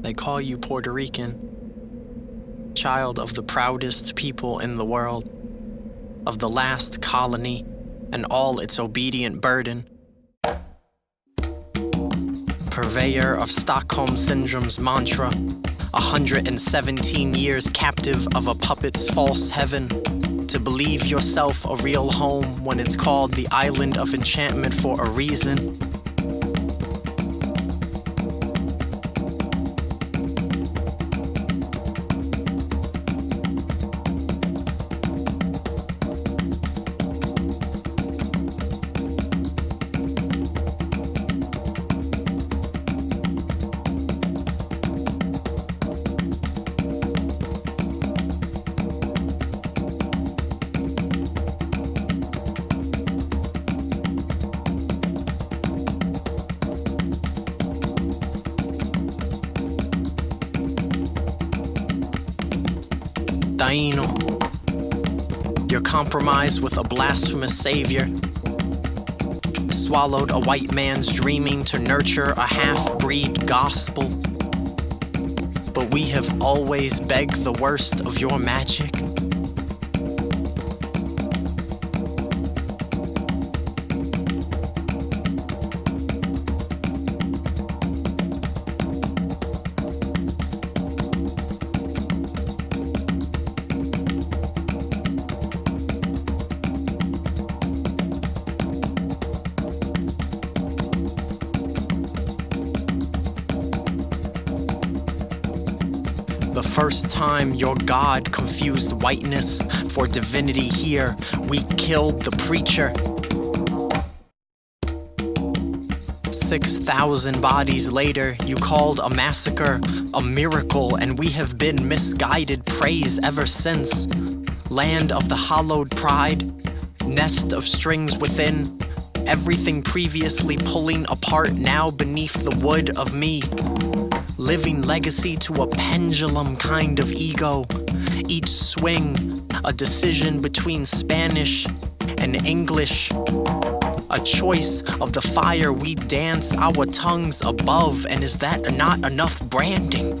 They call you Puerto Rican, child of the proudest people in the world, of the last colony and all its obedient burden. Purveyor of Stockholm Syndrome's mantra, 117 years captive of a puppet's false heaven. To believe yourself a real home when it's called the island of enchantment for a reason. Taino. You're compromised with a blasphemous savior. Swallowed a white man's dreaming to nurture a half breed gospel. But we have always begged the worst of your magic. First time your God confused whiteness for divinity here, we killed the preacher. 6,000 bodies later, you called a massacre a miracle, and we have been misguided praise ever since. Land of the hollowed pride, nest of strings within, everything previously pulling apart now beneath the wood of me living legacy to a pendulum kind of ego. Each swing, a decision between Spanish and English. A choice of the fire we dance our tongues above, and is that not enough branding?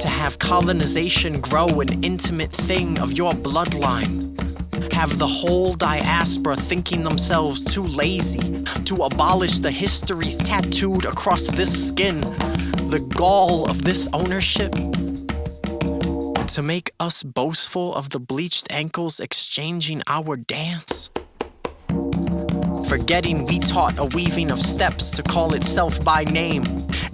To have colonization grow an intimate thing of your bloodline. Have the whole diaspora thinking themselves too lazy to abolish the histories tattooed across this skin the gall of this ownership? To make us boastful of the bleached ankles exchanging our dance? Forgetting we taught a weaving of steps to call itself by name.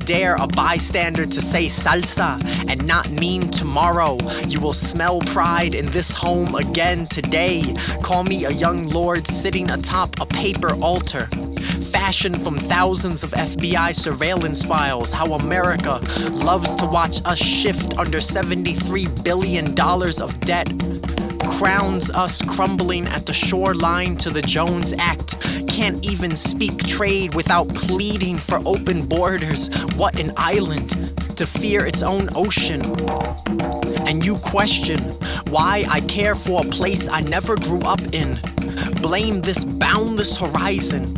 Dare a bystander to say salsa and not mean tomorrow. You will smell pride in this home again today. Call me a young lord sitting atop a paper altar fashioned from thousands of FBI surveillance files, how America loves to watch us shift under $73 billion of debt, crowns us crumbling at the shoreline to the Jones Act, can't even speak trade without pleading for open borders. What an island to fear its own ocean. And you question why I care for a place I never grew up in. Blame this boundless horizon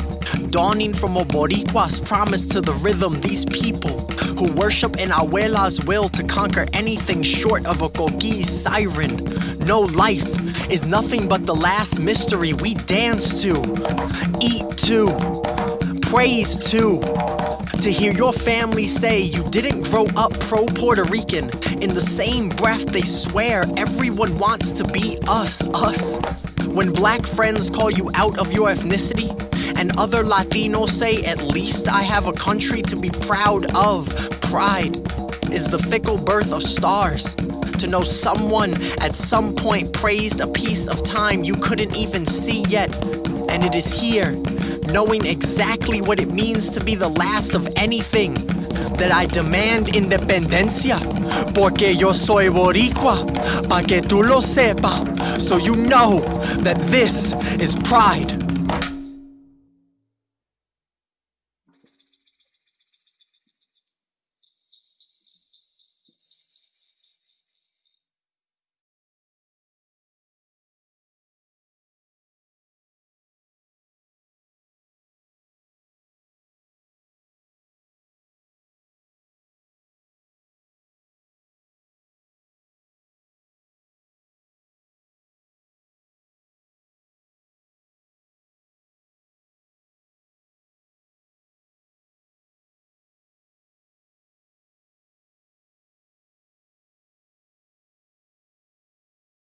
dawning from a Boricua's promise to the rhythm. These people who worship an abuela's will to conquer anything short of a coquí siren. No life is nothing but the last mystery we dance to, eat to, praise to. To hear your family say you didn't grow up pro Puerto Rican, in the same breath they swear everyone wants to be us, us. When black friends call you out of your ethnicity, and other Latinos say, at least I have a country to be proud of. Pride is the fickle birth of stars. To know someone at some point praised a piece of time you couldn't even see yet. And it is here, knowing exactly what it means to be the last of anything, that I demand independencia. Porque yo soy boricua, pa que tú lo sepa. So you know that this is pride.